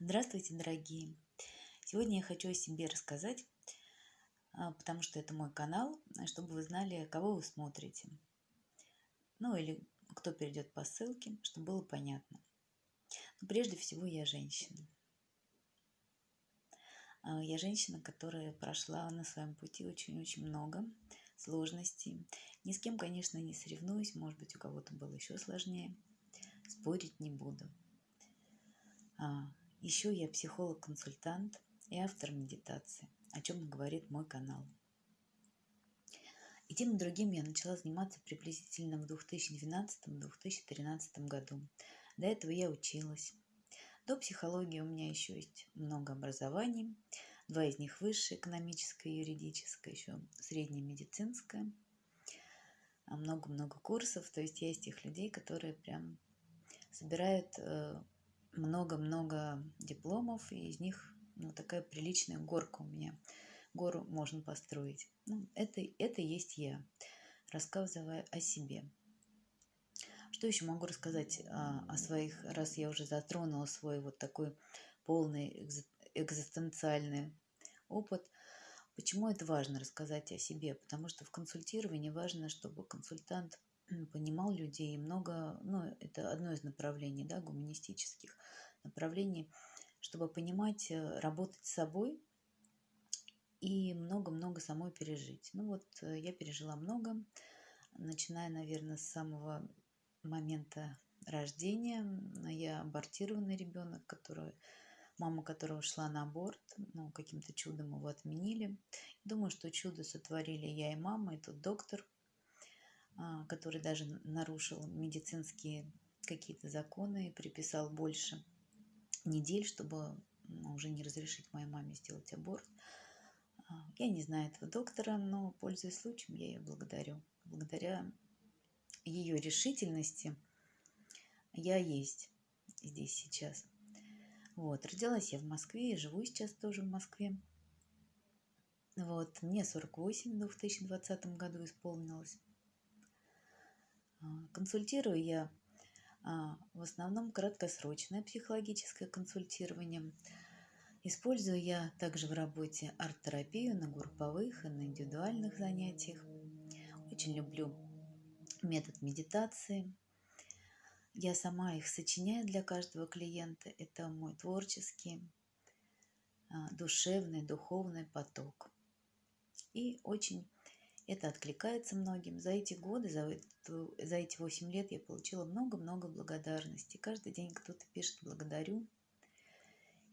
Здравствуйте, дорогие! Сегодня я хочу о себе рассказать, а, потому что это мой канал, чтобы вы знали, кого вы смотрите. Ну или кто перейдет по ссылке, чтобы было понятно. Но прежде всего я женщина. А, я женщина, которая прошла на своем пути очень-очень много сложностей. Ни с кем, конечно, не соревнуюсь, может быть, у кого-то было еще сложнее. Спорить не буду. Еще я психолог-консультант и автор медитации, о чем говорит мой канал. И тем и другим я начала заниматься приблизительно в 2012-2013 году. До этого я училась. До психологии у меня еще есть много образований. Два из них высшее, экономическое юридическое, еще среднее медицинское. А много-много курсов. То есть я из тех людей, которые прям собирают э, много-много дипломов, и из них ну, такая приличная горка у меня. Гору можно построить. Ну, это, это есть я, рассказывая о себе. Что еще могу рассказать а, о своих, раз я уже затронула свой вот такой полный экзистенциальный опыт. Почему это важно рассказать о себе? Потому что в консультировании важно, чтобы консультант понимал людей и много, ну, это одно из направлений, да, гуманистических направлений, чтобы понимать, э, работать с собой и много-много самой пережить. Ну вот э, я пережила много, начиная, наверное, с самого момента рождения. Я абортированный ребенок, который, мама которого шла на аборт, ну, каким-то чудом его отменили. Думаю, что чудо сотворили я и мама, и тот доктор, который даже нарушил медицинские какие-то законы и приписал больше недель, чтобы уже не разрешить моей маме сделать аборт. А, я не знаю этого доктора, но, пользуясь случаем, я ее благодарю. Благодаря ее решительности я есть здесь сейчас. Вот, родилась я в Москве и живу сейчас тоже в Москве. Вот, мне 48 в 2020 году исполнилось. А, консультирую я а, в основном краткосрочное психологическое консультирование. Использую я также в работе арт-терапию на групповых и на индивидуальных занятиях. Очень люблю метод медитации. Я сама их сочиняю для каждого клиента. Это мой творческий, а, душевный, духовный поток. И очень это откликается многим. За эти годы, за, эту, за эти 8 лет я получила много-много благодарности. Каждый день кто-то пишет «благодарю».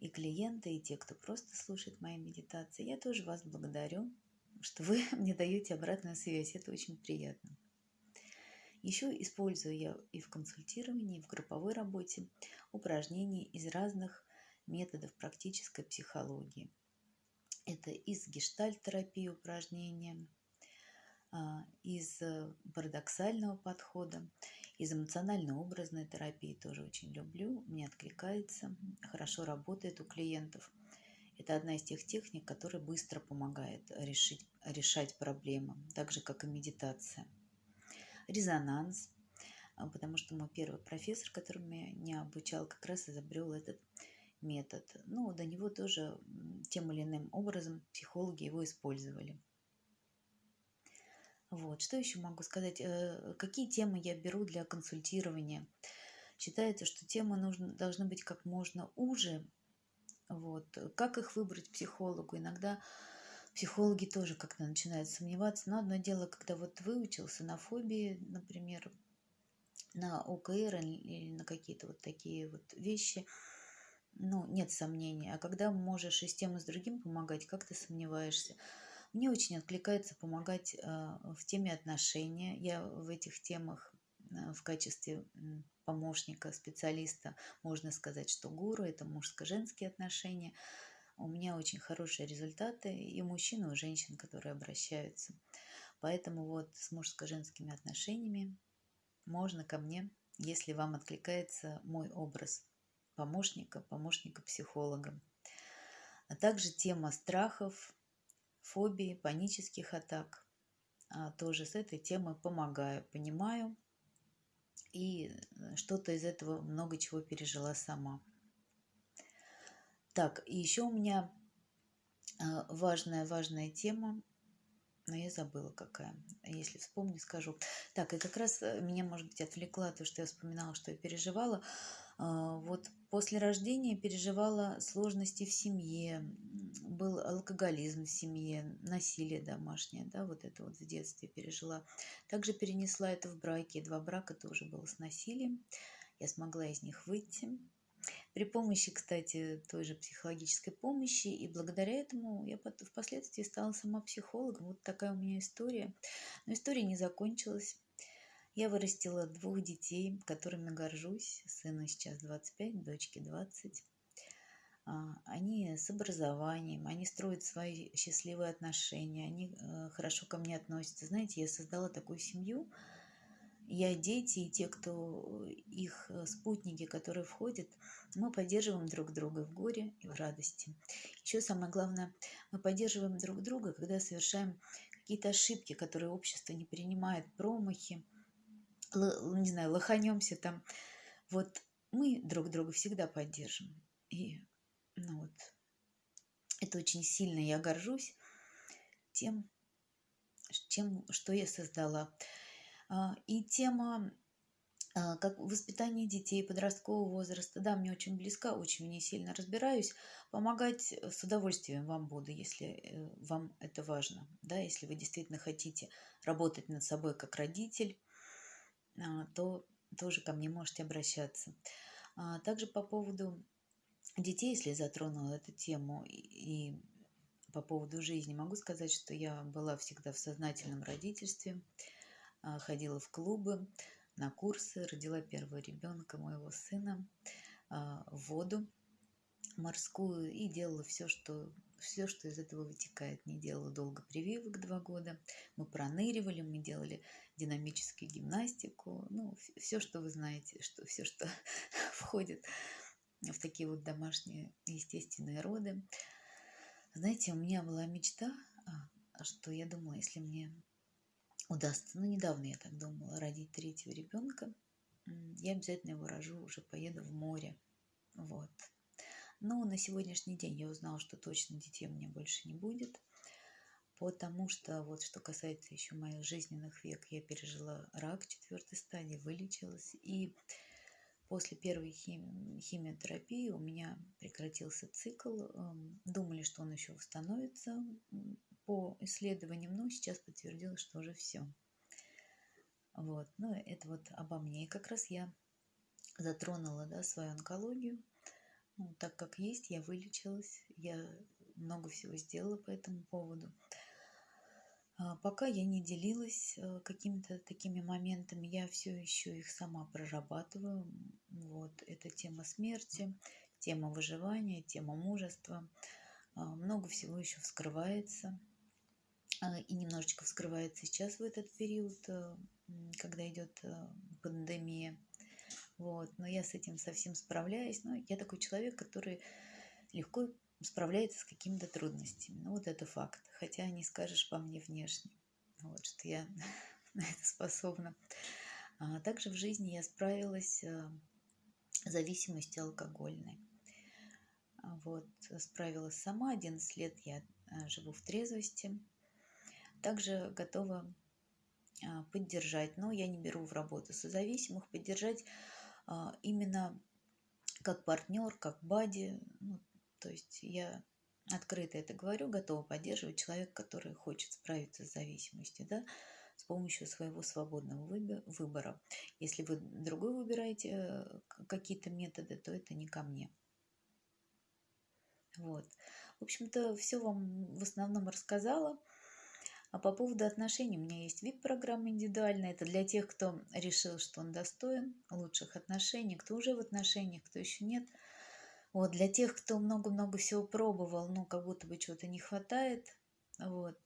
И клиенты, и те, кто просто слушает мои медитации. Я тоже вас благодарю, что вы мне даете обратную связь. Это очень приятно. Еще использую я и в консультировании, и в групповой работе упражнения из разных методов практической психологии. Это из гештальт-терапии упражнения – из э, парадоксального подхода, из эмоционально-образной терапии тоже очень люблю, мне откликается, хорошо работает у клиентов. Это одна из тех техник, которая быстро помогает решить, решать проблемы, так же, как и медитация. Резонанс, а, потому что мой первый профессор, который меня обучал, как раз изобрел этот метод. Ну, до него тоже тем или иным образом психологи его использовали. Вот, что еще могу сказать? Э, какие темы я беру для консультирования? Считается, что темы нужно, должны быть как можно уже. Вот. Как их выбрать психологу? Иногда психологи тоже как-то начинают сомневаться. Но одно дело, когда вот выучился на фобии, например, на ОКР или на какие-то вот такие вот вещи, ну, нет сомнений. А когда можешь и с тем, и с другим помогать, как ты сомневаешься? Мне очень откликается помогать а, в теме отношения. Я в этих темах а, в качестве помощника, специалиста, можно сказать, что гуру – это мужско-женские отношения. У меня очень хорошие результаты и мужчин, и у женщин, которые обращаются. Поэтому вот с мужско-женскими отношениями можно ко мне, если вам откликается мой образ помощника, помощника-психолога. А также тема страхов, фобии, панических атак. А, тоже с этой темой помогаю, понимаю. И э, что-то из этого много чего пережила сама. Так, и еще у меня важная-важная тема, но я забыла какая. Если вспомню, скажу. Так, и как раз меня, может быть, отвлекла то, что я вспоминала, что я переживала. Вот после рождения переживала сложности в семье, был алкоголизм в семье, насилие домашнее, да, вот это вот в детстве пережила. Также перенесла это в браке, два брака тоже было с насилием. Я смогла из них выйти. При помощи, кстати, той же психологической помощи, и благодаря этому я впоследствии стала сама психологом. Вот такая у меня история. Но история не закончилась. Я вырастила двух детей, которыми горжусь. Сыну сейчас 25, дочке 20. А, они с образованием, они строят свои счастливые отношения, они э, хорошо ко мне относятся. Знаете, я создала такую семью, я, дети и те, кто их э, спутники, которые входят, мы поддерживаем друг друга в горе и в радости. Еще самое главное, мы поддерживаем друг друга, когда совершаем какие-то ошибки, которые общество не принимает, промахи, не знаю, лоханемся там. Вот мы друг друга всегда поддержим. И ну вот, это очень сильно я горжусь тем, чем, что я создала. А, и тема а, как воспитание детей подросткового возраста, да, мне очень близка, очень в ней сильно разбираюсь. Помогать с удовольствием вам буду, если э, вам это важно, да, если вы действительно хотите работать над собой как родитель, то тоже ко мне можете обращаться. А, также по поводу детей, если затронула эту тему, и по поводу жизни, могу сказать, что я была всегда в сознательном родительстве, а, ходила в клубы, на курсы, родила первого ребенка, моего сына, в воду морскую и делала все, что все, что из этого вытекает. Не делала долго прививок два года. Мы проныривали, мы делали динамическую гимнастику. Ну, все, что вы знаете, что, все, что входит в такие вот домашние естественные роды. Знаете, у меня была мечта, а, что я думала, если мне удастся, ну, недавно я так думала, родить третьего ребенка, я обязательно его рожу, уже поеду в море. Вот. Но на сегодняшний день я узнала, что точно детей у меня больше не будет, потому что вот что касается еще моих жизненных век, я пережила рак четвертой стадии, вылечилась, и после первой хими химиотерапии у меня прекратился цикл. Эм, думали, что он еще восстановится по исследованиям, но сейчас подтвердилось, что уже все. Вот, ну это вот обо мне. И как раз я затронула да, свою онкологию ну, так как есть, я вылечилась, я много всего сделала по этому поводу. А, пока я не делилась э, какими-то такими моментами, я все еще их сама прорабатываю. Вот, это тема смерти, тема выживания, тема мужества. А, много всего еще вскрывается. А, и немножечко вскрывается сейчас в этот период, э, когда идет э, пандемия. Вот, но я с этим совсем справляюсь. Но я такой человек, который легко справляется с какими-то трудностями. Ну, вот это факт. Хотя не скажешь по мне внешне, вот, что я на это способна. А также в жизни я справилась э, с зависимостью алкогольной. Вот, справилась сама. 11 лет я э, живу в трезвости. Также готова а, поддержать, но я не беру в работу созависимых, поддержать а, именно как партнер, как бади. Ну, то есть я открыто это говорю, готова поддерживать человека, который хочет справиться с зависимостью, да, с помощью своего свободного выбора. Если вы другой выбираете э, какие-то методы, то это не ко мне. Вот. В общем-то, все вам в основном рассказала. А по поводу отношений, у меня есть вид программы индивидуальная. Это для тех, кто решил, что он достоин лучших отношений, кто уже в отношениях, кто еще нет. Вот, для тех, кто много-много всего пробовал, но как будто бы чего-то не хватает. Вот.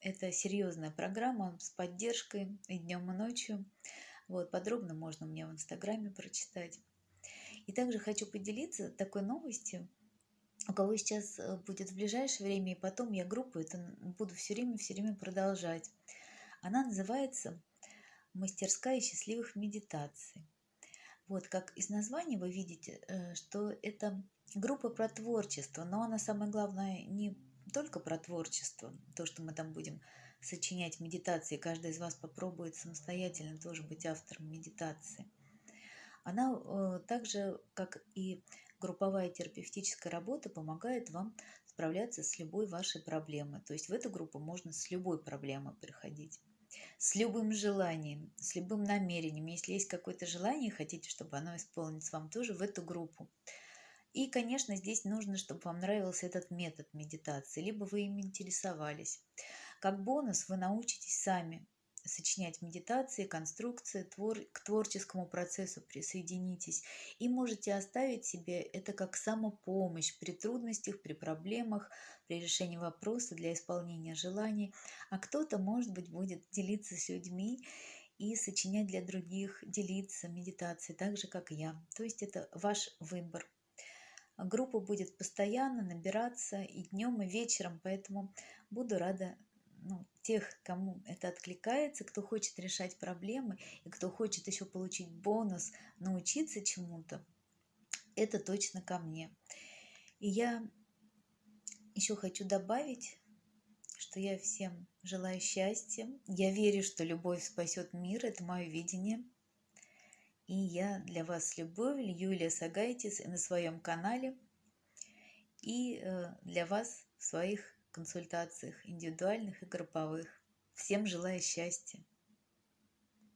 Это серьезная программа с поддержкой и днем, и ночью. Вот, подробно можно мне в Инстаграме прочитать. И также хочу поделиться такой новостью у кого сейчас э, будет в ближайшее время, и потом я группу это буду все время, все время продолжать. Она называется «Мастерская счастливых медитаций». Вот, как из названия вы видите, э, что это группа про творчество, но она самое главное не только про творчество, то, что мы там будем сочинять медитации, каждый из вас попробует самостоятельно тоже быть автором медитации. Она э, также, как и групповая терапевтическая работа, помогает вам справляться с любой вашей проблемой. То есть в эту группу можно с любой проблемой приходить с любым желанием, с любым намерением. Если есть какое-то желание, хотите, чтобы оно исполнилось вам тоже в эту группу. И, конечно, здесь нужно, чтобы вам нравился этот метод медитации, либо вы им интересовались. Как бонус вы научитесь сами сочинять медитации, конструкции, твор, к творческому процессу присоединитесь и можете оставить себе это как самопомощь при трудностях, при проблемах, при решении вопроса для исполнения желаний. А кто-то, может быть, будет делиться с людьми и сочинять для других, делиться медитацией, так же, как я. То есть это ваш выбор. Группа будет постоянно набираться и днем, и вечером, поэтому буду рада ну, тех, кому это откликается, кто хочет решать проблемы и кто хочет еще получить бонус, научиться чему-то, это точно ко мне. И я еще хочу добавить, что я всем желаю счастья. Я верю, что любовь спасет мир. Это мое видение. И я для вас с любовью, Юлия Сагайтис, на своем канале, и э, для вас в своих консультациях индивидуальных и групповых. Всем желаю счастья!